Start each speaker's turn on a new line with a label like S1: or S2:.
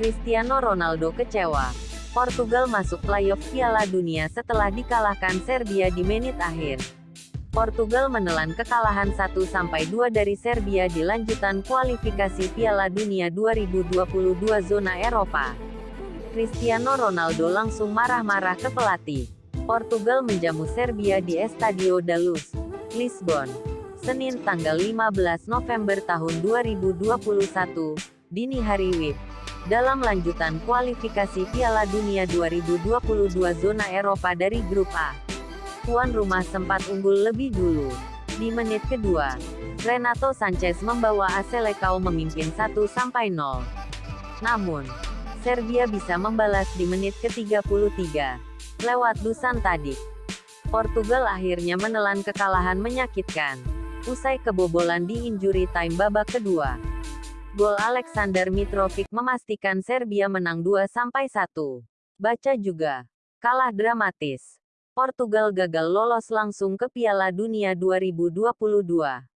S1: Cristiano Ronaldo kecewa. Portugal masuk playoff Piala Dunia setelah dikalahkan Serbia di menit akhir. Portugal menelan kekalahan 1-2 dari Serbia di lanjutan kualifikasi Piala Dunia 2022 zona Eropa. Cristiano Ronaldo langsung marah-marah ke pelatih. Portugal menjamu Serbia di Estadio da Luz, Lisbon. Senin tanggal 15 November tahun 2021, dini hari WIB. Dalam lanjutan kualifikasi Piala Dunia 2022 zona Eropa dari Grup A. Tuan rumah sempat unggul lebih dulu. Di menit kedua, Renato Sanchez membawa AC Lekau memimpin 1-0. Namun, Serbia bisa membalas di menit ke-33. Lewat Dusan Tadic. Portugal akhirnya menelan kekalahan menyakitkan. Usai kebobolan di injury time babak kedua. Gol Alexander Mitrovic memastikan Serbia menang 2-1. Baca juga. Kalah dramatis. Portugal gagal lolos langsung ke Piala Dunia 2022.